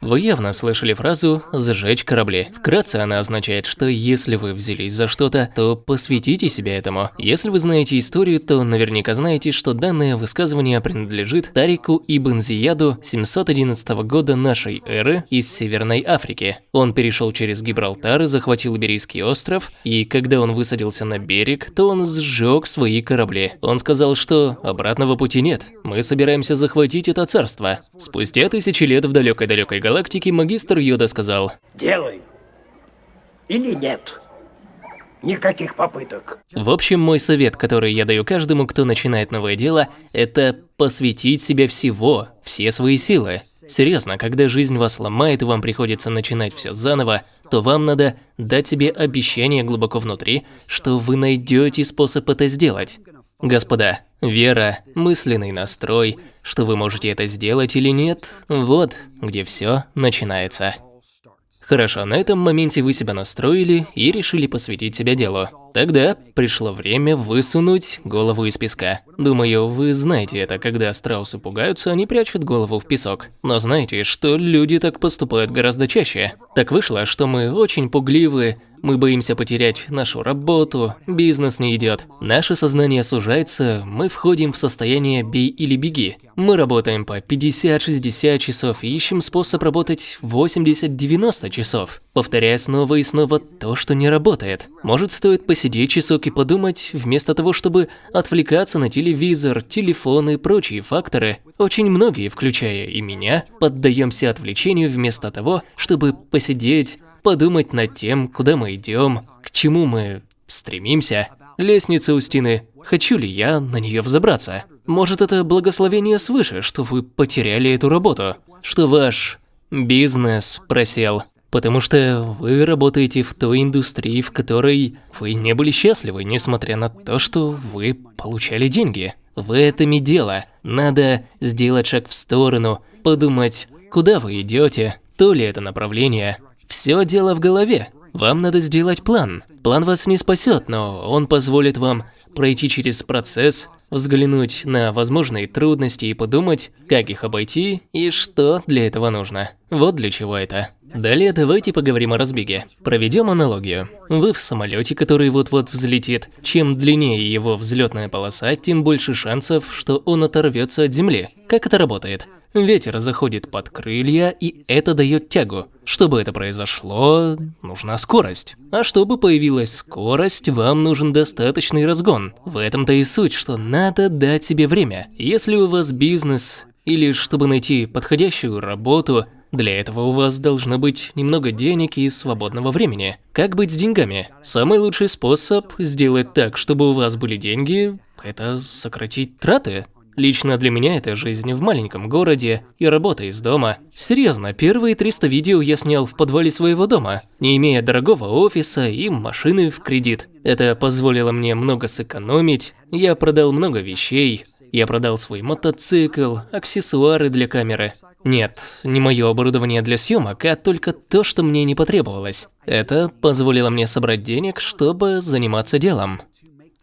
Вы явно слышали фразу «сжечь корабли». Вкратце она означает, что если вы взялись за что-то, то посвятите себя этому. Если вы знаете историю, то наверняка знаете, что данное высказывание принадлежит Тарику Ибн Зияду 711 года нашей эры из Северной Африки. Он перешел через Гибралтар и захватил Иберийский остров, и когда он высадился на берег, то он сжег свои корабли. Он сказал, что обратного пути нет, мы собираемся захватить это царство. Спустя тысячи лет в далекой-далекой галактике магистр Йода сказал Делай. Или нет. Никаких попыток. В общем, мой совет, который я даю каждому, кто начинает новое дело, это посвятить себе всего, все свои силы. Серьезно, когда жизнь вас ломает и вам приходится начинать все заново, то вам надо дать себе обещание глубоко внутри, что вы найдете способ это сделать. Господа, вера, мысленный настрой, что вы можете это сделать или нет, вот где все начинается. Хорошо, на этом моменте вы себя настроили и решили посвятить себя делу. Тогда пришло время высунуть голову из песка. Думаю, вы знаете это, когда страусы пугаются, они прячут голову в песок. Но знаете, что люди так поступают гораздо чаще. Так вышло, что мы очень пугливы, мы боимся потерять нашу работу, бизнес не идет. Наше сознание сужается, мы входим в состояние «бей или беги». Мы работаем по 50-60 часов и ищем способ работать 80-90 часов, повторяя снова и снова то, что не работает. Может, стоит посидеть часок и подумать, вместо того, чтобы отвлекаться на телевизор, телефон и прочие факторы. Очень многие, включая и меня, поддаемся отвлечению вместо того, чтобы посидеть, подумать над тем, куда мы идем, к чему мы стремимся. Лестница у стены, хочу ли я на нее взобраться? Может это благословение свыше, что вы потеряли эту работу, что ваш бизнес просел, потому что вы работаете в той индустрии, в которой вы не были счастливы, несмотря на то, что вы получали деньги. В этом и дело. Надо сделать шаг в сторону, подумать, куда вы идете, то ли это направление, все дело в голове. Вам надо сделать план. План вас не спасет, но он позволит вам пройти через процесс, взглянуть на возможные трудности и подумать, как их обойти и что для этого нужно. Вот для чего это. Далее давайте поговорим о разбеге. Проведем аналогию. Вы в самолете, который вот-вот взлетит. Чем длиннее его взлетная полоса, тем больше шансов, что он оторвется от земли. Как это работает? Ветер заходит под крылья, и это дает тягу. Чтобы это произошло, нужна скорость. А чтобы появилась скорость, вам нужен достаточный разгон. В этом-то и суть, что надо дать себе время. Если у вас бизнес, или чтобы найти подходящую работу, для этого у вас должно быть немного денег и свободного времени. Как быть с деньгами? Самый лучший способ сделать так, чтобы у вас были деньги, это сократить траты. Лично для меня это жизнь в маленьком городе и работа из дома. Серьезно, первые 300 видео я снял в подвале своего дома, не имея дорогого офиса и машины в кредит. Это позволило мне много сэкономить, я продал много вещей, я продал свой мотоцикл, аксессуары для камеры. Нет, не мое оборудование для съемок, а только то, что мне не потребовалось. Это позволило мне собрать денег, чтобы заниматься делом.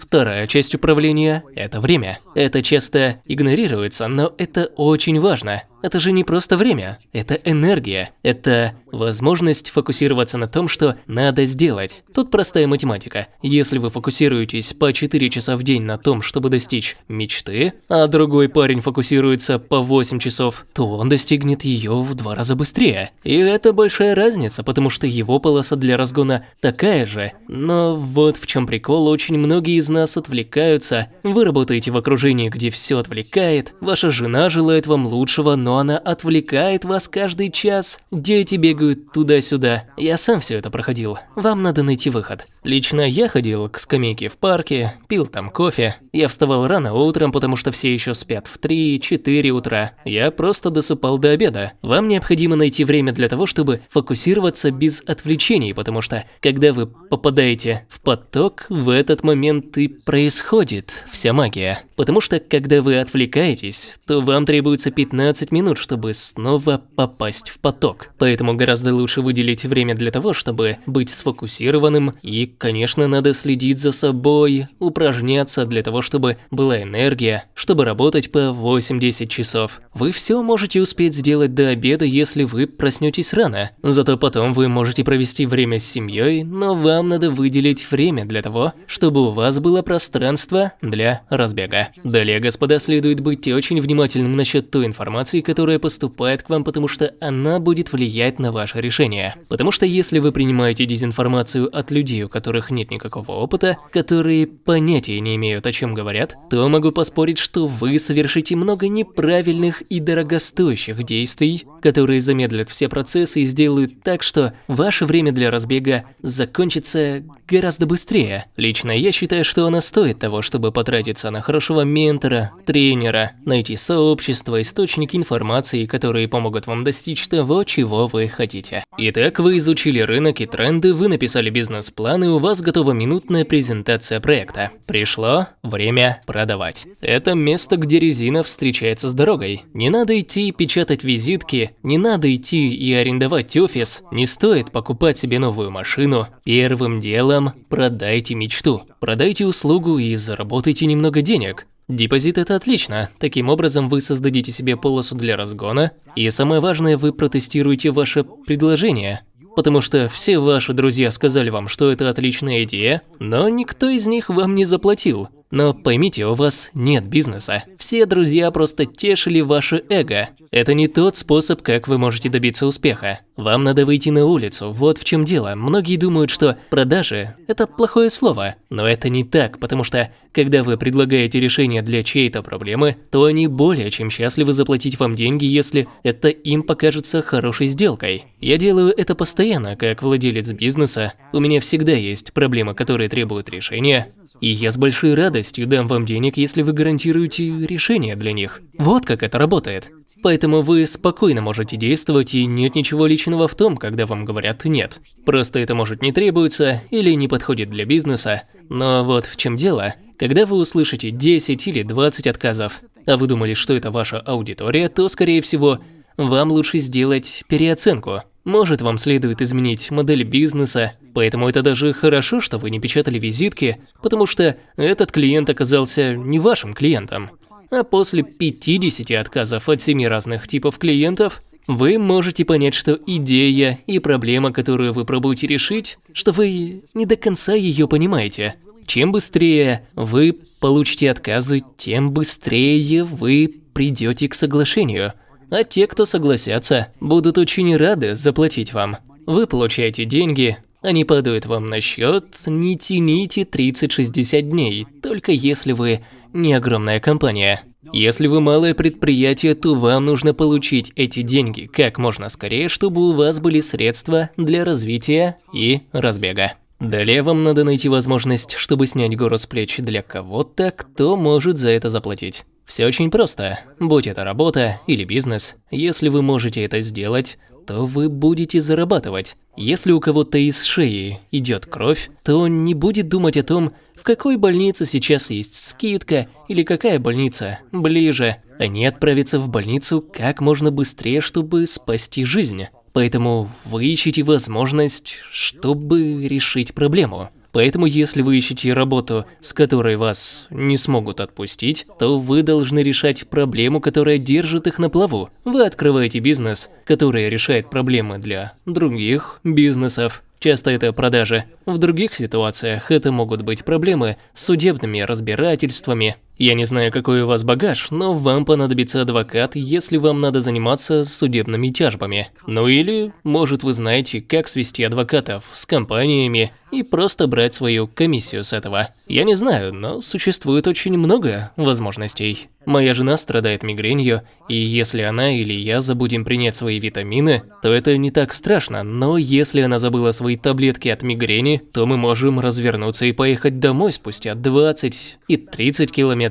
Вторая часть управления – это время. Это часто игнорируется, но это очень важно. Это же не просто время, это энергия, это возможность фокусироваться на том, что надо сделать. Тут простая математика. Если вы фокусируетесь по 4 часа в день на том, чтобы достичь мечты, а другой парень фокусируется по 8 часов, то он достигнет ее в два раза быстрее. И это большая разница, потому что его полоса для разгона такая же. Но вот в чем прикол, очень многие из нас отвлекаются. Вы работаете в окружении, где все отвлекает, ваша жена желает вам лучшего, но но она отвлекает вас каждый час. Дети бегают туда-сюда. Я сам все это проходил. Вам надо найти выход. Лично я ходил к скамейке в парке, пил там кофе. Я вставал рано утром, потому что все еще спят в 3-4 утра. Я просто досыпал до обеда. Вам необходимо найти время для того, чтобы фокусироваться без отвлечений, потому что когда вы попадаете в поток, в этот момент и происходит вся магия. Потому что, когда вы отвлекаетесь, то вам требуется 15 минут, чтобы снова попасть в поток. Поэтому гораздо лучше выделить время для того, чтобы быть сфокусированным. И, конечно, надо следить за собой, упражняться для того, чтобы была энергия, чтобы работать по 8-10 часов. Вы все можете успеть сделать до обеда, если вы проснетесь рано. Зато потом вы можете провести время с семьей, но вам надо выделить время для того, чтобы у вас было пространство для разбега. Далее, господа, следует быть очень внимательным насчет той информации, которая поступает к вам, потому что она будет влиять на ваше решение. Потому что если вы принимаете дезинформацию от людей, у которых нет никакого опыта, которые понятия не имеют, о чем говорят, то могу поспорить, что вы совершите много неправильных и дорогостоящих действий, которые замедлят все процессы и сделают так, что ваше время для разбега закончится гораздо быстрее. Лично я считаю, что она стоит того, чтобы потратиться на хорошего ментора, тренера, найти сообщество, источники информации, которые помогут вам достичь того, чего вы хотите. Итак, вы изучили рынок и тренды, вы написали бизнес-план, и у вас готова минутная презентация проекта. Пришло время продавать. Это место, где резина встречается с дорогой. Не надо идти и печатать визитки, не надо идти и арендовать офис, не стоит покупать себе новую машину. Первым делом продайте мечту, продайте услугу и заработайте немного денег. Депозит – это отлично. Таким образом, вы создадите себе полосу для разгона, и самое важное, вы протестируете ваше предложение. Потому что все ваши друзья сказали вам, что это отличная идея, но никто из них вам не заплатил. Но поймите, у вас нет бизнеса. Все друзья просто тешили ваше эго. Это не тот способ, как вы можете добиться успеха. Вам надо выйти на улицу, вот в чем дело. Многие думают, что продажи – это плохое слово. Но это не так, потому что, когда вы предлагаете решение для чьей-то проблемы, то они более чем счастливы заплатить вам деньги, если это им покажется хорошей сделкой. Я делаю это постоянно, как владелец бизнеса. У меня всегда есть проблемы, которые требуют решения, и я с большой радостью дам вам денег, если вы гарантируете решение для них. Вот как это работает. Поэтому вы спокойно можете действовать, и нет ничего личного в том, когда вам говорят «нет». Просто это может не требуется или не подходит для бизнеса. Но вот в чем дело. Когда вы услышите 10 или 20 отказов, а вы думали, что это ваша аудитория, то, скорее всего, вам лучше сделать переоценку. Может, вам следует изменить модель бизнеса, поэтому это даже хорошо, что вы не печатали визитки, потому что этот клиент оказался не вашим клиентом. А после 50 отказов от 7 разных типов клиентов, вы можете понять, что идея и проблема, которую вы пробуете решить, что вы не до конца ее понимаете. Чем быстрее вы получите отказы, тем быстрее вы придете к соглашению. А те, кто согласятся, будут очень рады заплатить вам. Вы получаете деньги, они падают вам на счет, не тяните 30-60 дней, только если вы не огромная компания. Если вы малое предприятие, то вам нужно получить эти деньги как можно скорее, чтобы у вас были средства для развития и разбега. Далее вам надо найти возможность, чтобы снять гору с плеч для кого-то, кто может за это заплатить. Все очень просто. Будь это работа или бизнес, если вы можете это сделать, то вы будете зарабатывать. Если у кого-то из шеи идет кровь, то он не будет думать о том, в какой больнице сейчас есть скидка или какая больница ближе. Они отправятся в больницу как можно быстрее, чтобы спасти жизнь. Поэтому вы ищете возможность, чтобы решить проблему. Поэтому если вы ищете работу, с которой вас не смогут отпустить, то вы должны решать проблему, которая держит их на плаву. Вы открываете бизнес, который решает проблемы для других бизнесов. Часто это продажи. В других ситуациях это могут быть проблемы с судебными разбирательствами, я не знаю, какой у вас багаж, но вам понадобится адвокат, если вам надо заниматься судебными тяжбами. Ну или, может, вы знаете, как свести адвокатов с компаниями и просто брать свою комиссию с этого. Я не знаю, но существует очень много возможностей. Моя жена страдает мигренью, и если она или я забудем принять свои витамины, то это не так страшно, но если она забыла свои таблетки от мигрени, то мы можем развернуться и поехать домой спустя 20 и 30 километров,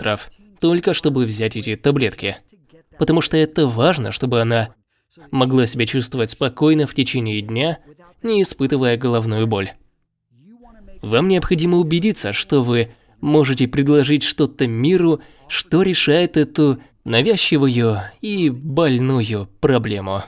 только чтобы взять эти таблетки. Потому что это важно, чтобы она могла себя чувствовать спокойно в течение дня, не испытывая головную боль. Вам необходимо убедиться, что вы можете предложить что-то миру, что решает эту навязчивую и больную проблему.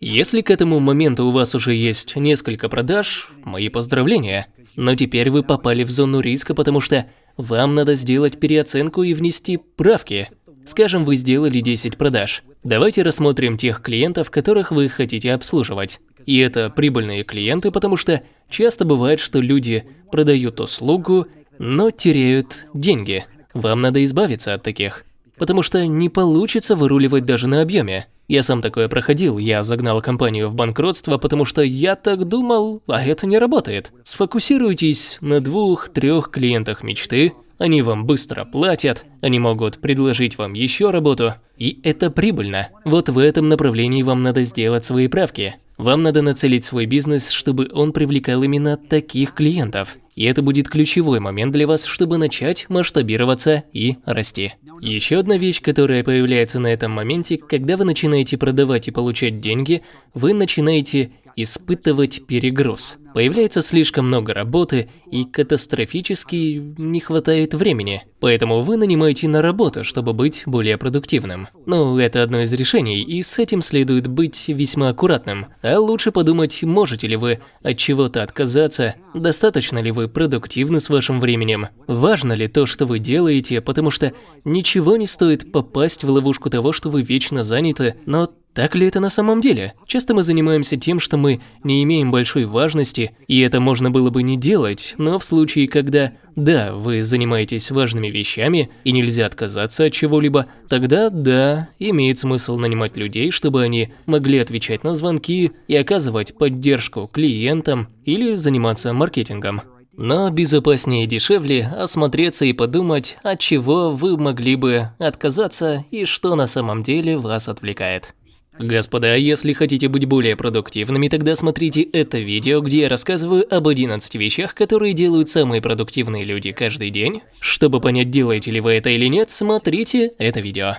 Если к этому моменту у вас уже есть несколько продаж, мои поздравления. Но теперь вы попали в зону риска, потому что вам надо сделать переоценку и внести правки. Скажем, вы сделали 10 продаж. Давайте рассмотрим тех клиентов, которых вы хотите обслуживать. И это прибыльные клиенты, потому что часто бывает, что люди продают услугу, но теряют деньги. Вам надо избавиться от таких, потому что не получится выруливать даже на объеме. Я сам такое проходил, я загнал компанию в банкротство, потому что я так думал, а это не работает. Сфокусируйтесь на двух-трех клиентах мечты, они вам быстро платят, они могут предложить вам еще работу, и это прибыльно. Вот в этом направлении вам надо сделать свои правки. Вам надо нацелить свой бизнес, чтобы он привлекал именно таких клиентов. И это будет ключевой момент для вас, чтобы начать масштабироваться и расти. Еще одна вещь, которая появляется на этом моменте, когда вы начинаете продавать и получать деньги, вы начинаете испытывать перегруз. Появляется слишком много работы и катастрофически не хватает времени. Поэтому вы нанимаете на работу, чтобы быть более продуктивным. Ну, это одно из решений, и с этим следует быть весьма аккуратным. А лучше подумать, можете ли вы от чего-то отказаться, достаточно ли вы продуктивны с вашим временем, важно ли то, что вы делаете, потому что ничего не стоит попасть в ловушку того, что вы вечно заняты, но так ли это на самом деле? Часто мы занимаемся тем, что мы не имеем большой важности, и это можно было бы не делать, но в случае, когда, да, вы занимаетесь важными вещами и нельзя отказаться от чего-либо, тогда, да, имеет смысл нанимать людей, чтобы они могли отвечать на звонки и оказывать поддержку клиентам или заниматься маркетингом. Но безопаснее и дешевле осмотреться и подумать, от чего вы могли бы отказаться и что на самом деле вас отвлекает. Господа, если хотите быть более продуктивными, тогда смотрите это видео, где я рассказываю об 11 вещах, которые делают самые продуктивные люди каждый день. Чтобы понять, делаете ли вы это или нет, смотрите это видео.